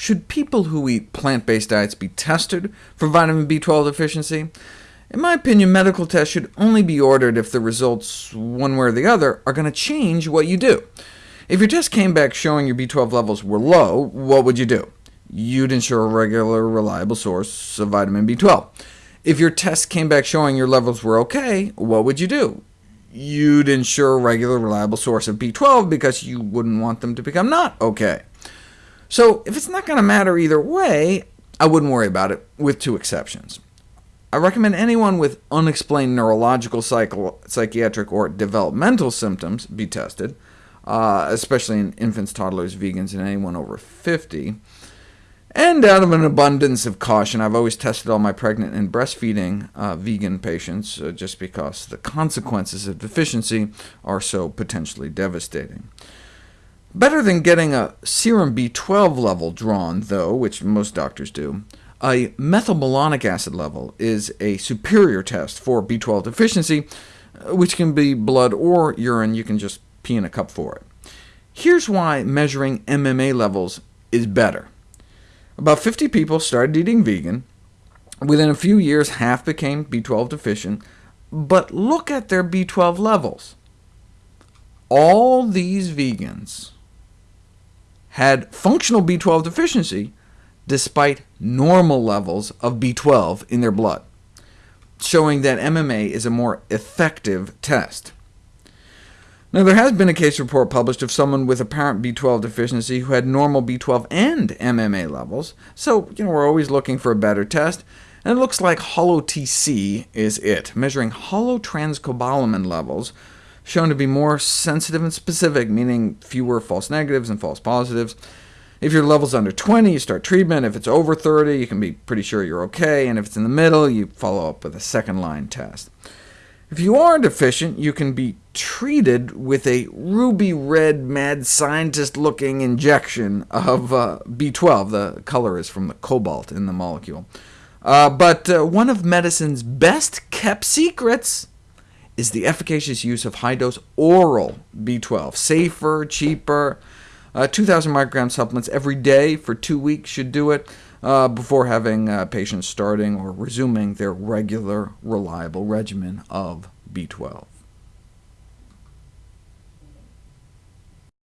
Should people who eat plant-based diets be tested for vitamin B12 deficiency? In my opinion, medical tests should only be ordered if the results, one way or the other, are going to change what you do. If your test came back showing your B12 levels were low, what would you do? You'd ensure a regular, reliable source of vitamin B12. If your test came back showing your levels were OK, what would you do? You'd ensure a regular, reliable source of B12 because you wouldn't want them to become not OK. So if it's not going to matter either way, I wouldn't worry about it, with two exceptions. I recommend anyone with unexplained neurological, psychiatric, or developmental symptoms be tested, uh, especially in infants, toddlers, vegans, and anyone over 50. And out of an abundance of caution, I've always tested all my pregnant and breastfeeding uh, vegan patients, uh, just because the consequences of deficiency are so potentially devastating. Better than getting a serum B12 level drawn, though, which most doctors do, a methylmalonic acid level is a superior test for B12 deficiency, uh, which can be blood or urine. You can just pee in a cup for it. Here's why measuring MMA levels is better. About 50 people started eating vegan. Within a few years, half became B12 deficient, but look at their B12 levels. All these vegans had functional B12 deficiency, despite normal levels of B12 in their blood, showing that MMA is a more effective test. Now, there has been a case report published of someone with apparent B12 deficiency who had normal B12 and MMA levels, so you know, we're always looking for a better test, and it looks like HOLO-TC is it, measuring holotranscobalamin levels, shown to be more sensitive and specific, meaning fewer false negatives and false positives. If your level's under 20, you start treatment. If it's over 30, you can be pretty sure you're OK, and if it's in the middle, you follow up with a second-line test. If you are deficient, you can be treated with a ruby red mad scientist-looking injection of uh, B12. The color is from the cobalt in the molecule. Uh, but uh, one of medicine's best-kept secrets is the efficacious use of high-dose oral B12. Safer, cheaper, uh, 2,000 microgram supplements every day for two weeks should do it, uh, before having uh, patients starting or resuming their regular, reliable regimen of B12.